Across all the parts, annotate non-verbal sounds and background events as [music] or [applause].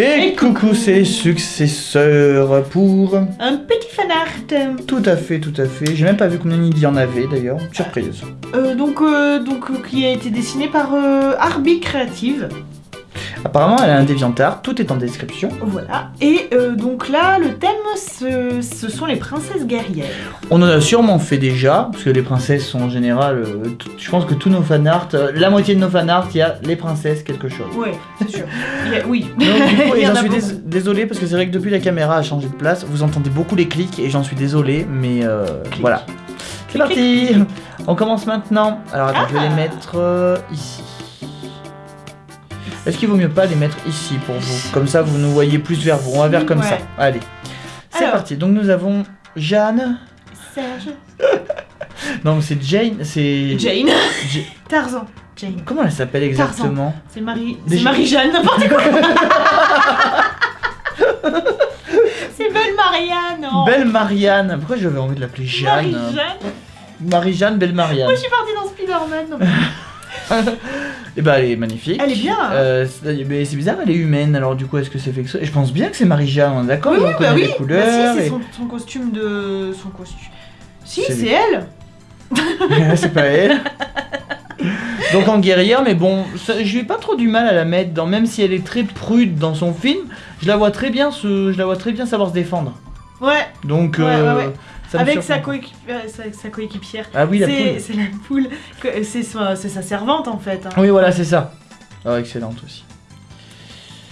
Et coucou, c'est successeur pour... Un petit fanart. Tout à fait, tout à fait. J'ai même pas vu combien il y en avait d'ailleurs. Surprise. Euh, donc, euh, donc, euh, qui a été dessiné par euh, Arby Creative. Apparemment, elle a un DeviantArt. Tout est en description. Voilà. Et euh, donc là, le thème, ce, ce sont les princesses guerrières. On en a sûrement fait déjà, parce que les princesses sont en général... euh, je pense que tous nos fanarts, euh, la moitié de nos fanarts, il y a les princesses quelque chose. Ouais, c'est sûr. A- oui. Donc, du coup, [laughs] Il et j'en suis dés- désolé parce que c'est vrai que depuis la caméra a changé de place, vous entendez beaucoup les clics et j'en suis désolé, mais euh, voilà. C'est parti On commence maintenant. Alors attends, je vais Ah. les mettre ici. Est-ce qu'il vaut mieux pas les mettre ici pour vous? Comme ça, vous nous voyez plus vers vous. On va vers comme ça. Allez. C'est parti. Donc nous avons Jeanne. Serge. [laughs] Donc c'est Jane. C'est. Jane. Ja- Tarzan. Jane. Comment elle s'appelle exactement? C'est Marie. C'est Marie-Jeanne, n'importe quoi. [laughs] c'est Belle Marianne. oh. Belle Marianne. Pourquoi j'avais envie de l'appeler Jeanne? Marie-Jeanne. Marie-Jeanne, Belle Marianne. Moi, je suis partie dans Spider-Man. [laughs] Et bah elle est magnifique. Elle est bien. Euh, c'est mais c'est bizarre, elle est humaine. Alors du coup, est-ce que c'est fait que ça? Je pense bien que c'est Marie-Jeanne, on est d'accord oui, On bah oui. les Bah couleurs. si, c'est et- son, son costume de. Son costume. Si, C'est elle. [laughs] c'est pas elle. Donc en guerrière, mais bon, ça- je lui ai pas trop du mal à la mettre dans, même si elle est très prude dans son film, je la vois très bien se, je la vois très bien savoir se défendre. Ouais, Donc Ouais, euh, ouais, ouais. Ça avec sa, euh, sa, coéquipière. Ah oui, la c'est poule. c'est la poule. C'est sa, servante en fait. hein. Oui, voilà, c'est ça. Oh, excellente aussi.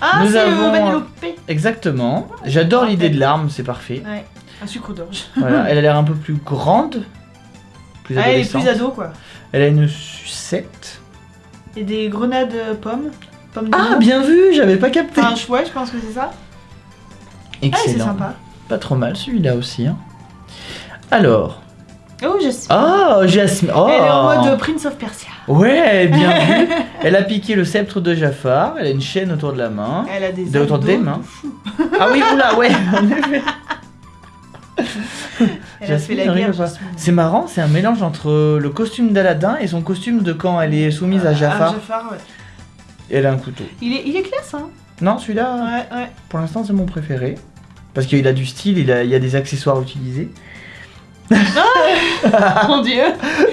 Ah, c'est avons- le. Exactement. J'adore l'idée de l'arme, c'est parfait. Ouais, un sucre d'orge. Voilà, [laughs] elle a l'air un peu plus grande, plus Ah, elle est plus ado quoi. Elle a une sucette. Et des grenades euh, pommes. Ah, bien vu, j'avais pas capté. Enfin, je- ouais, je pense que c'est ça. Ah, c'est Excellent. sympa. Pas trop mal celui-là aussi. hein. Alors. Oh, sais. Oh, Jasmine. Oh. Elle est en mode Prince of Persia. Ouais, bien [laughs] vu. Elle a piqué le sceptre de Jafar. Elle a une chaîne autour de la main. Elle a des De autour des mains. de. Ah oui, oula, ouais, [laughs] [laughs] Jasmine. Jasmine. C'est marrant, c'est un mélange entre le costume d'Aladin et son costume de quand elle est soumise à Jafar. Ah, Jafar, ouais. Elle a un couteau. Il est, il est classe, hein. Non, celui-là, Ouais, ouais. pour l'instant, c'est mon préféré. Parce qu'il a du style, il, a- il y a des accessoires utilisés. Mon dieu.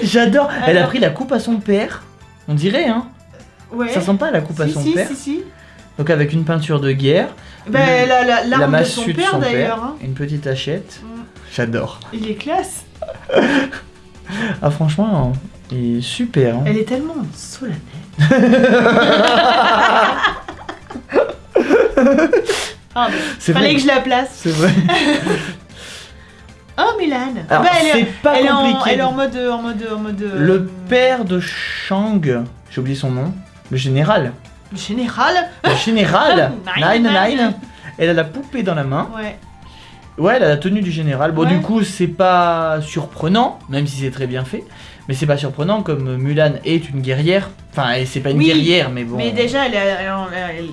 J'adore. Elle a pris la coupe à son père. On dirait, hein. Ouais. Ça sent pas la coupe à son si, père. si, si. Donc avec une peinture de guerre, Bah, Le- la, la, la l'arme de son de père son d'ailleurs. père, Hein. une petite hachette. Mm. J'adore. Il est classe. Ah franchement, il est super. hein. Elle est tellement solennelle. [laughs] Ah, fallait vrai. que je la place. C'est vrai. [laughs] Oh, Milan. Alors, Bah, elle c'est est, pas elle est en, compliqué. elle est en mode, en mode, en mode. euh, Le père de Shang, j'ai oublié son nom, le général. le général. Le général [laughs] Nine, Nine. Elle a la poupée dans la main. Ouais. Ouais, elle a la tenue du général. Bon, Ouais. du coup, c'est pas surprenant, même si c'est très bien fait. Mais c'est pas surprenant comme Mulan est une guerrière. Enfin, elle- c'est pas une Oui, guerrière, mais bon. Mais déjà, elle, est- elle, elle,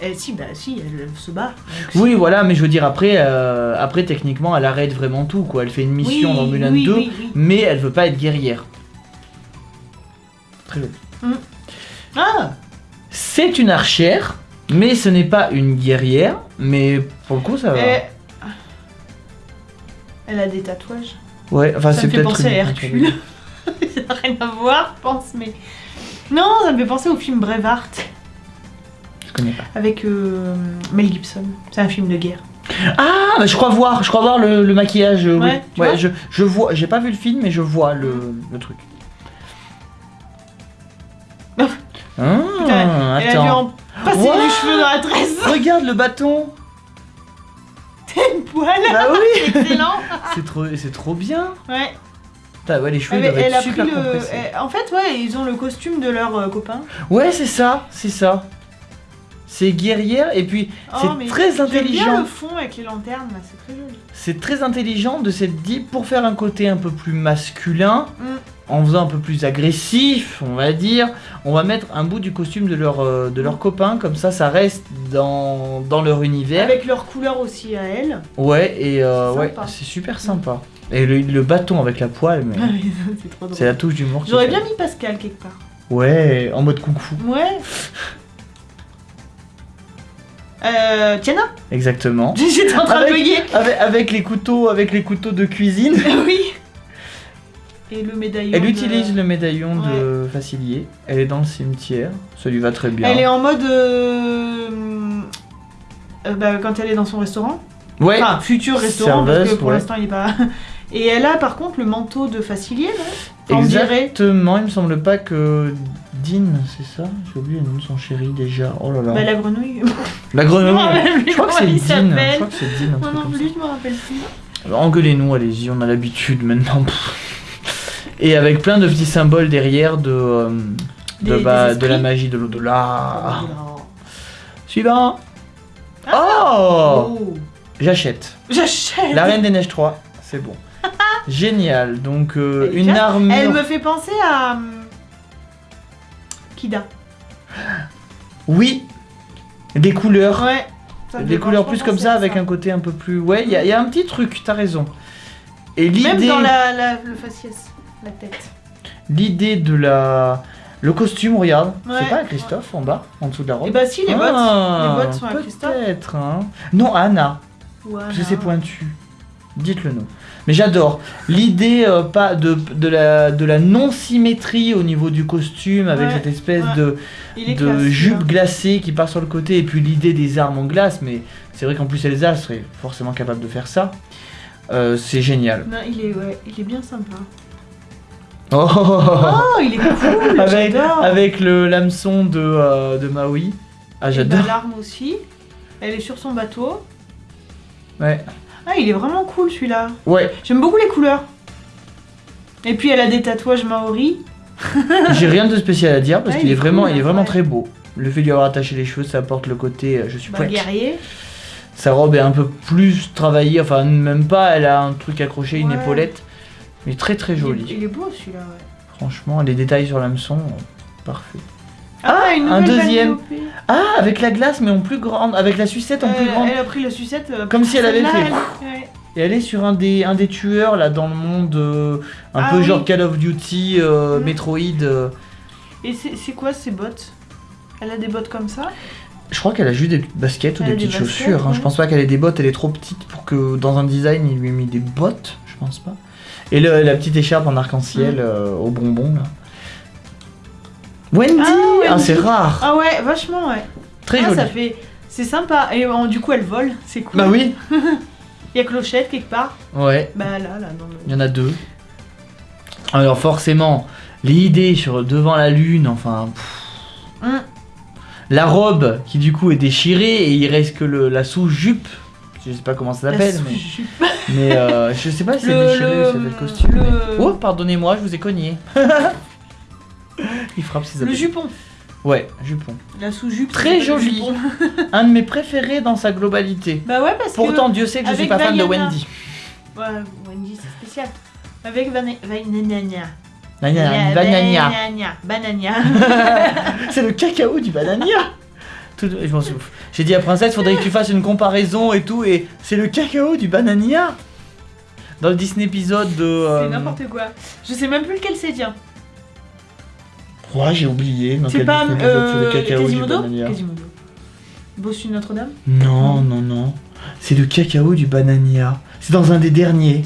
elle- elle- si, bah si, elle se bat. Donc, si. Oui, voilà, mais je veux dire, après, euh, après techniquement, elle arrête vraiment tout, quoi. Elle fait une mission Oui, dans Mulan oui, 2, oui, oui. mais elle veut pas être guerrière. Très joli. Ah, C'est une archère, mais ce n'est pas une guerrière, mais pour le coup, ça va. elle... elle a des tatouages. Ouais, enfin, ça c'est me fait peut-être penser à Hercule. [laughs] [laughs] ça n'a rien à voir, je pense, mais. Non, ça me fait penser au film Braveheart connais pas. avec euh, Mel Gibson. C'est un film de guerre. Ah, bah, je crois voir, je crois voir le, le maquillage. euh, oui. Ouais, tu ouais, vois je, je vois, j'ai pas vu le film, mais je vois le, le truc. Oh. Ah, Putain, Elle a dû attends. en passer What du cheveu dans la tresse. Regarde le bâton. une poêle. Bah oui. [laughs] Excellent. C'est trop, c'est trop bien. Ouais. Putain, ouais, les cheveux Elle, doivent elle être a pris le. En fait, ouais, ils ont le costume de leur euh, copain. Ouais, c'est ça, c'est ça. C'est guerrière et puis Oh, c'est très bien intelligent. le fond avec les lanternes, là, c'est très joli. C'est très intelligent de s'être dit pour faire un côté un peu plus masculin, Mm. en faisant un peu plus agressif, on va dire, on va mettre un bout du costume de leur, euh, de leur copain, comme ça ça reste dans, dans leur univers. Avec leur couleur aussi à elle. Ouais, et euh, C'est ouais, sympa. c'est super sympa. Et le, le bâton avec la poêle, mais [laughs] c'est drôle. c'est la touche d'humour. J'aurais bien mis Pascal quelque part. Ouais, en mode kung fu. Ouais. [laughs] Euh, Tiana Exactement. J'étais en train Avec- de bugger. Avec, avec les couteaux, avec les couteaux de cuisine. [laughs] oui. Et le médaillon. Elle de- utilise le médaillon de Facilier. Elle est dans le cimetière. Ça lui va très bien. Elle est en mode. euh, euh, bah, quand elle est dans son restaurant. Ouais. Enfin, futur restaurant, parce que pour ouais. l'instant il est pas. Et elle a par contre le manteau de Facilier, là. Enfin, On dirait. Exactement. Il me semble pas que Dean, c'est ça J'ai oublié le nom de son chéri déjà. Oh là là. Bah, la grenouille. La grenouille. Je crois que c'est Dean. Je crois que c'est Dean. non ça. plus, je me rappelle plus. Engueulez-nous, allez-y, on a l'habitude maintenant. Et avec plein de petits symboles derrière de, euh, de, Des- bah, des de la magie de l'au-delà. Oh. Suivant. Ah. Oh, Oh. J'achète. J'achète La Reine des Neiges 3, c'est bon. [laughs] Génial. Donc euh, une armure. Elle me fait penser à. Kida. Oui. Des couleurs. Ouais. Ça me Des couleurs plus comme ça avec un côté un peu plus. Ouais, il y, a- il y a un petit truc. T'as raison. Et Même l'idée, dans la, la- le faciès, la tête. l'idée de la, le costume, regarde. Ouais. C'est pas à Christophe en bas, en dessous de la robe. Et bah si, les bottes. Ah, les bottes sont à Christophe. Peut-être. Hein. Non, Anna. Ouais, Parce que c'est pointu. Dites-le nous. Mais j'adore l'idée euh, pas de, de la, de la non-symétrie au niveau du costume avec Ouais, cette espèce ouais. de, classe, jupe glacée qui part sur le côté et puis l'idée des armes en glace. Mais c'est vrai qu'en plus Elsa serait forcément capable de faire ça. Euh, c'est génial. Non, il est, ouais, il est bien sympa. Oh, Oh, il est cool, [laughs] avec le l'hameçon de, euh, de Maui. Ah j'adore. bah, l'arme aussi. Elle est sur son bateau. Ouais. Ah, il est vraiment cool celui-là. Ouais. J'aime beaucoup les couleurs. Et puis elle a des tatouages maoris. [laughs] J'ai rien de spécial à dire parce Ouais, qu'il il est est vraiment cool, il est vraiment ouais. très beau. Le fait d'y avoir attaché les cheveux, ça apporte le côté euh, je suis Bah, prête. guerrier. Sa robe est un peu plus travaillée, enfin même pas, elle a un truc accroché, une épaulette. Mais très très Il est, jolie. il est beau celui-là, ouais. Franchement, les détails sur l'hameçon, euh, parfait. Ah, une un deuxième. Ah, avec la glace mais en plus grande, avec la sucette en plus Euh, grande. Elle a pris la sucette. euh, Comme si elle avait fait. Et elle est sur un des, un des tueurs là dans le monde euh, un Ah peu oui. genre Call of Duty, euh, Mm. Metroid. euh. Et c'est quoi ces bottes? Elle a des bottes comme ça? Je crois qu'elle a juste des baskets ou des petites baskets, chaussures. hein. ouais. Je pense pas qu'elle ait des bottes, elle est trop petite pour que dans un design il lui ait mis des bottes. Je pense pas. Et le- la petite écharpe en arc-en-ciel euh, au bonbon là. Wendy, Ah, Ah, Wendy. c'est rare. Ah ouais, vachement, ouais. Très ah, joli. ça fait. C'est sympa. Et euh, du coup, elle vole, c'est cool. Bah oui. [laughs] Il y a Clochette quelque part. Ouais. Bah là, là, dans le. Il y en a deux. Alors forcément, l'idée sur devant la lune, enfin. pff, Hum. La robe qui du coup est déchirée et il reste que le- la sous-jupe. Je sais pas comment ça La s'appelle, mais, sous-jupe. mais euh, je sais pas si c'est Le- déchiré le- ou si c'est le costume. le- Oh, pardonnez-moi, je vous ai cogné. [laughs] il frappe ses Le jupon. Ouais, jupon. La sous-jupe. Très joli. [laughs] Un de mes préférés dans sa globalité. Bah ouais, parce Pourtant, Dieu sait que je suis avec pas fan de Vaiana. Wendy. Ouais, Wendy, c'est spécial. Avec Vanania. Vanania. Banania. Banania. Banania. Banania. C'est le cacao du banania. Tout- je m'en souffle. J'ai dit à Princesse, faudrait que tu fasses une comparaison et tout, et c'est le cacao du banania. Dans le Disney épisode de. euh, C'est n'importe quoi. Je sais même plus lequel c'est, tiens. Ouais, j'ai oublié. C'est pas euh, cacao du Quasimodo? Quasimodo. Bossu Notre-Dame? Non, non, non. C'est le cacao du banania. C'est dans un des derniers.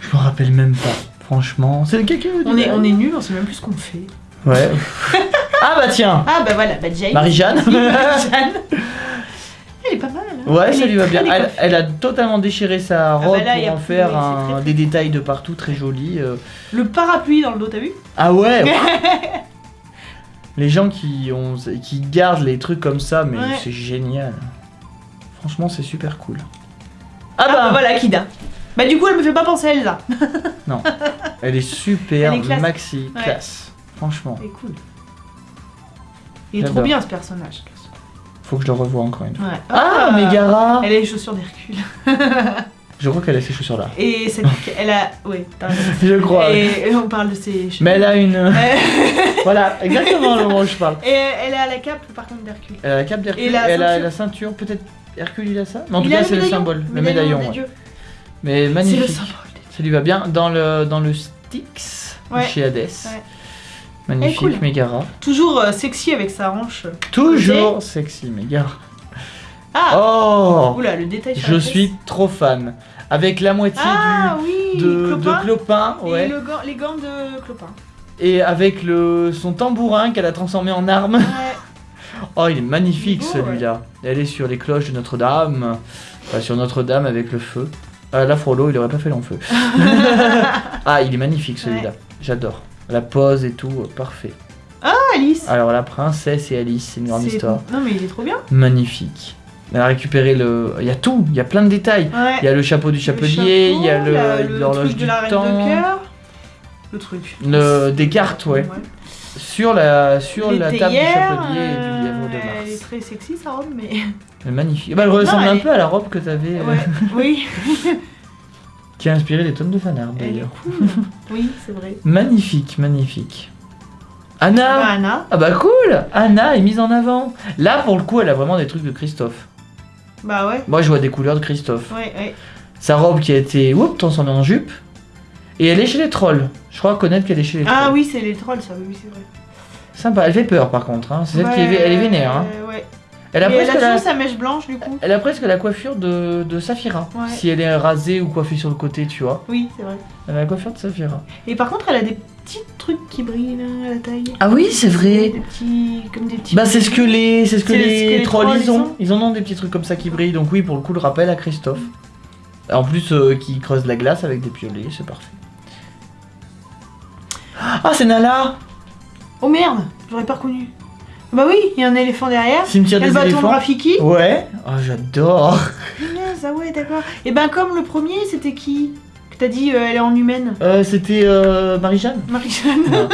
Je me rappelle même pas. Franchement, c'est le cacao du on est, on est nuls, on sait même plus ce qu'on fait. Ouais. [laughs] ah bah tiens. Ah bah voilà, bah Jane. Marie-Jeanne. [laughs] Marie-Jeanne. [laughs] Ouais, Elle ça lui va bien. Elle, a totalement déchiré sa bah robe là, pour en faire un- des détails de partout très jolis. euh. Le parapluie dans le dos, t'as vu? Ah [laughs] ouais Les gens qui, ont, qui gardent les trucs comme ça, mais Ouais. c'est génial. Franchement, c'est super cool. Ah Ah bah bah voilà, Kida. Bah du coup, elle me fait pas penser à Elsa. [laughs] Elle est super, Elle est classe. maxi, Ouais. classe. Franchement, C'est cool. Il est trop bien ce personnage. Faut que je le revoie encore une fois. Ouais. Ah, Megara Elle a les chaussures d'Hercule. [laughs] Je crois qu'elle a ces chaussures là. Et cette... elle a... Oui, t'as raison. [laughs] Je crois. Et et on parle de ses cheveux. Mais elle a une. [laughs] Voilà, exactement le moment où je parle. Et elle a la cape par contre d'Hercule. Elle a la cape d'Hercule, Et la elle a ceinture. la ceinture, peut-être Hercule il a ça? Mais en tout Il cas, c'est le médaillon, symbole, le médaillon. des ouais. dieux. Mais C'est le magnifique. symbole Ça lui va bien dans le, dans le Styx Ouais. chez Hades. Ouais. Magnifique, est cool. Megara. Toujours euh, sexy avec sa hanche. Toujours sexy, Megara. Ah Oh Oula, le détail sur Je la suis trop fan. Avec la moitié Ah oui du, de, Clopin. de Clopin, Et ouais. le gant- les gants de Clopin. Et avec le, son tambourin qu'elle a transformé en arme. Ouais. [laughs] Oh, il est magnifique celui-là. Elle est sur les cloches de Notre-Dame. Enfin, sur Notre-Dame avec le feu. Ah, là, Frollo, il aurait pas fait long feu. [laughs] [laughs] ah, il est magnifique celui-là. J'adore. La pose et tout, euh, parfait. Ah, Alice Alors, la princesse et Alice, c'est une grande C'est- histoire. Non mais il est trop bien. Magnifique. Elle a récupéré le. Il y a tout, il y a plein de détails. Ouais. Il y a le chapeau du chapelier, il y a la- l'horloge truc du de la reine temps. de cœur. Le truc. Le- des cartes, ouais. Sur la, sur Les la table du théières, chapelier et euh, du lièvre de Elle est Mars. très sexy sa robe, mais. Elle est magnifique. Bah, elle ressemble elle un est- peu à la robe que t'avais. euh, Ouais, oui. [laughs] [laughs] Qui a inspiré des tonnes de fanarts d'ailleurs. cool. [laughs] Oui, c'est vrai. Magnifique, magnifique. Anna Bah, Anna. Ah bah cool Anna est mise en avant. Là pour le coup elle a vraiment des trucs de Christophe. Bah ouais. Moi je vois des couleurs de Christophe. Ouais, ouais. Sa robe qui a été whoop, transformée en jupe. Et elle est chez les trolls. Je crois connaître qu'elle est chez les trolls. Ah oui, c'est les trolls, ça, oui, c'est vrai. Sympa, elle fait peur par contre. Hein. C'est celle qui est, Ouais, elle est vénère. Hein. Ouais. Elle, a Mais elle a presque la... toujours sa mèche blanche, du coup. elle a presque la coiffure de, de Saphira. Ouais. Si elle est rasée ou coiffée sur le côté, tu vois. Oui, c'est vrai. Elle a la coiffure de Saphira. Et par contre, elle a des petits trucs qui brillent là, à la taille. Ah oui, c'est vrai. Des petits. Comme des petits. Bah c'est ce que les, c'est ce que les, trolls ils ont. Ils en ont des petits trucs comme ça qui brillent. Donc oui, pour le coup, le rappel à Christophe. En plus, euh, qui creuse la glace avec des piolets, c'est parfait. Ah, c'est Nala Oh merde, j'aurais pas reconnu. Bah oui, il y a un éléphant derrière. Cimetière des le bâton de éléphants. Rafiki. Ouais. Oh, j'adore. Punaise, ah ouais, d'accord. Et ben comme le premier, c'était qui Que t'as dit, euh, elle est en humaine? Euh, C'était euh, Marie-Jeanne. Marie-Jeanne.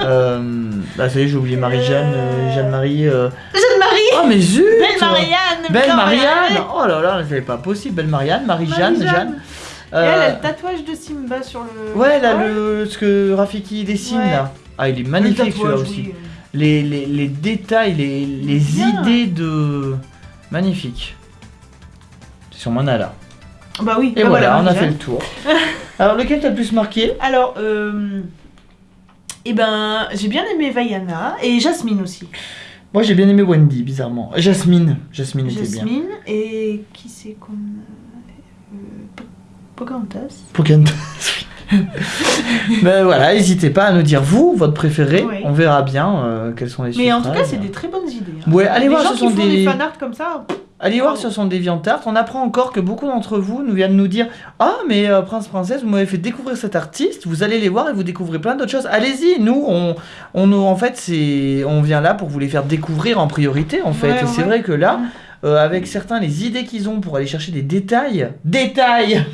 Euh, bah ça y est, j'ai oublié Marie-Jeanne, euh, Jeanne-Marie. euh. Jeanne-Marie Oh mais zut Belle Marianne Belle putain, Marianne Oh là là, c'est pas possible. Belle Marianne, Marie-Jeanne, Marie-Jeanne. Jeanne. Et elle a le tatouage de Simba sur le. Ouais, là, le, ce que Rafiki dessine Ouais. là. Ah, il est magnifique celui-là aussi. Les, les, les détails, les, les Bien. idées de. Magnifique. C'est sur Manala. Bah oui. Et bah voilà, on a fait le tour. [laughs] Alors, lequel t'as le plus marqué? Alors, euh... Eh ben, j'ai bien aimé Vaiana et Jasmine aussi. Moi, j'ai bien aimé Wendy, bizarrement. Jasmine. Jasmine était bien. Jasmine et qui c'est qu'on euh, Po- Pocahontas. Pocahontas, oui. [laughs] Ben voilà, n'hésitez pas à nous dire vous, votre préféré. Oui. On verra bien euh, quels sont les Mais en tout cas, c'est des très bonnes idées. hein. Ouais, allez les voir, gens ce qui sont font des- des fanarts comme ça. Allez voir sur son DeviantArt. On apprend encore que beaucoup d'entre vous nous viennent nous dire Ah, mais euh, Prince Princesse, vous m'avez fait découvrir cet artiste. Vous allez les voir et vous découvrez plein d'autres choses. Allez-y, nous, on, on, en fait, c'est, on vient là pour vous les faire découvrir en priorité, en fait. Ouais, et c'est vrai que là, Mm. euh, avec certains, les idées qu'ils ont pour aller chercher des détails, détails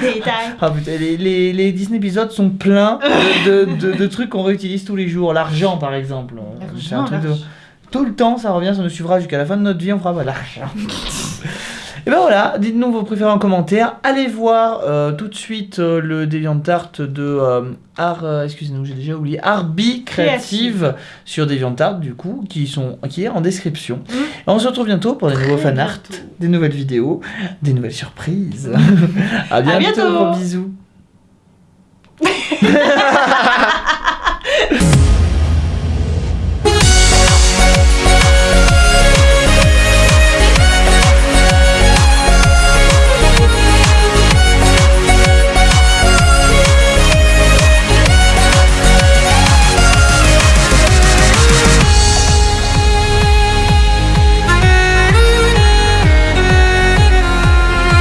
Détail. Ah putain, les, les, les Disney épisodes sont pleins de, de, de- de trucs qu'on réutilise tous les jours. L'argent, par exemple. C'est un truc de... Tout le temps, ça revient, ça nous suivra jusqu'à la fin de notre vie, on fera l'argent. [laughs] Et ben voilà, dites-nous vos préférés en commentaire. Allez voir euh, tout de suite euh, le DeviantArt de euh, Art, euh, excusez-nous, j'ai déjà oublié, Arby Créative sur DeviantArt du coup, qui sont qui est en description. Mm. Et on se retrouve bientôt pour des nouveaux fanarts, des nouvelles vidéos, des nouvelles surprises. [laughs] à bientôt, bientôt. gros bisous. [laughs]